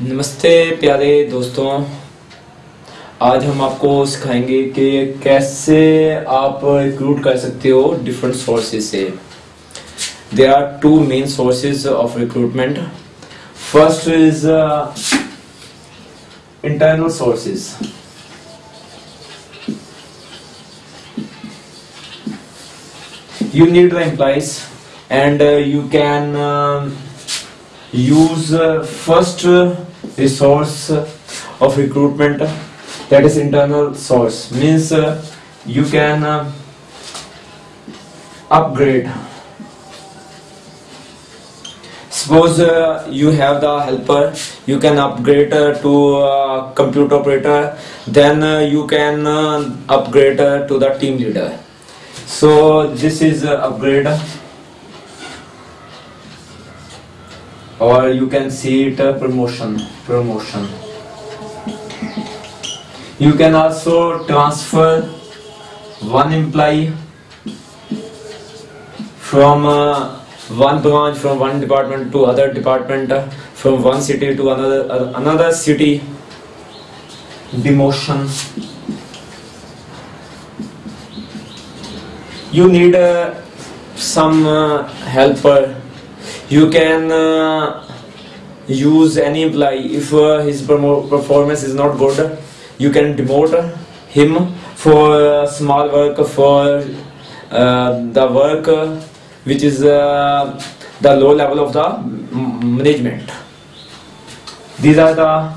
नमस्ते प्यारे दोस्तों। आज हम आपको सिखाएँगे कि कैसे आप रिक्रूट कर सकते हो डिफरेंट सोर्सेज से। There are two main sources of recruitment first is internal sources you need the employees. And uh, you can um, use uh, first resource of recruitment that is internal source. Means uh, you can uh, upgrade. Suppose uh, you have the helper you can upgrade uh, to uh, computer operator then you can upgrade to the team leader. So this is upgrade or you can see it uh, promotion promotion. You can also transfer one employee from uh, one branch from one department to other department uh, from one city to another uh, another city. Demotion. You need uh, some uh, helper you can uh, use any employee if uh, his performance is not good you can demote him for uh, small work for uh, the work which is uh, the low level of the management. These are the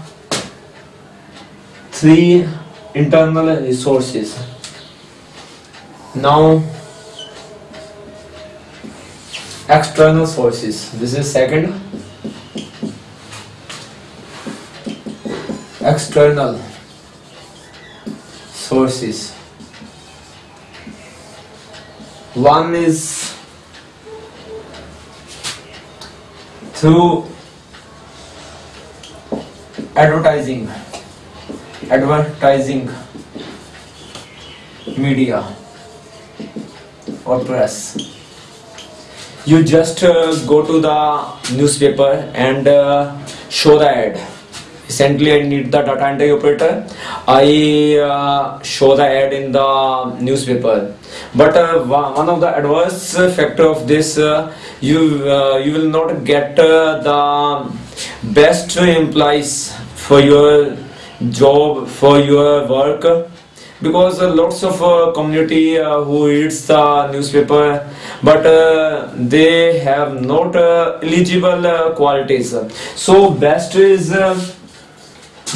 three internal resources. Now external sources. This is second. External sources. One is through advertising. Advertising media or press you just uh, go to the newspaper and uh, show the ad. Recently i need the data entry operator. I uh, show the ad in the newspaper. But uh, one of the adverse factor of this uh, you uh, you will not get the best employees for your job for your work because uh, lots of uh, community uh, who reads the newspaper but uh, they have not uh, eligible uh, qualities. So best is the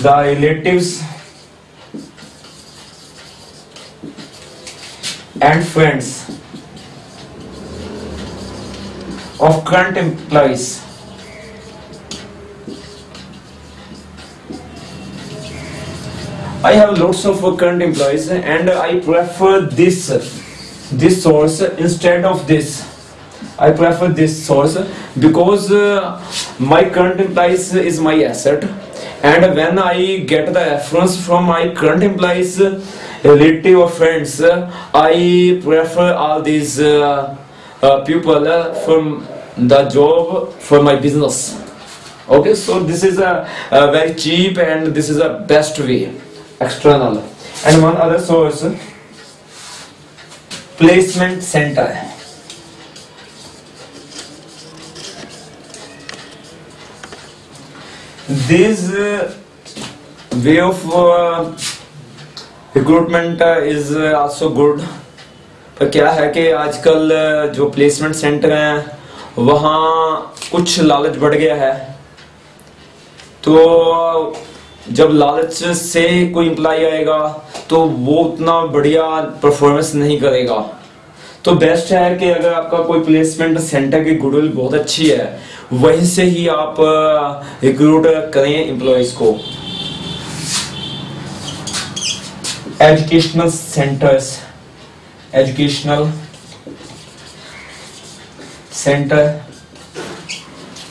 relatives and friends of current employees I have lots of current employees and I prefer this this source instead of this. I prefer this source because uh, my current employees is my asset. And when I get the reference from my current employees relative or friends I prefer all these uh, uh, people from the job for my business. Okay so this is a, a very cheap and this is a best way external and one other source placement center this uh, way of uh, uh, is uh, also good पर क्या है कि आजकल uh, जो placement centre हैं वहाँ कुछ लालच बढ़ गया है तो जब लालच से कोई एम्प्लॉय आएगा तो वो उतना बढ़िया परफॉर्मेंस नहीं करेगा। तो बेस्ट है कि अगर आपका कोई प्लेसमेंट सेंटर की गुडविल बहुत अच्छी है, वहीं से ही आप रिक्रूट करें एम्प्लॉयज़ को। एजुकेशनल सेंटर्स एजुकेशनल सेंटर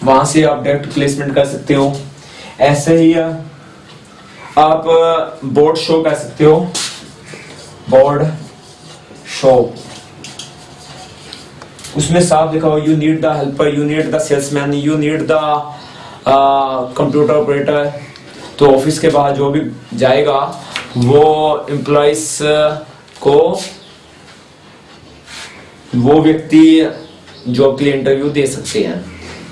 वहाँ से आप डायरेक्ट प्लेसमेंट कर सकते हो। ऐसे ही आप बोर्ड शो कर सकते हो। बोर्ड शो उसमें साफ़ लिखा हो you need the helper you need the salesman you need the computer operator तो ऑफ़िस के बाहर जो भी जाएगा, वो एम्प्लॉयज़ को, वो व्यक्ति जॉब के लिए इंटरव्यू दे सकते हैं।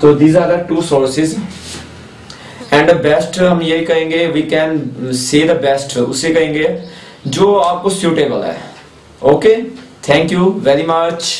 तो these are the two sources and best हम यही कहेंगे we can say the best उसे कहेंगे, जो आपको सुटेबल है। Okay thank you very much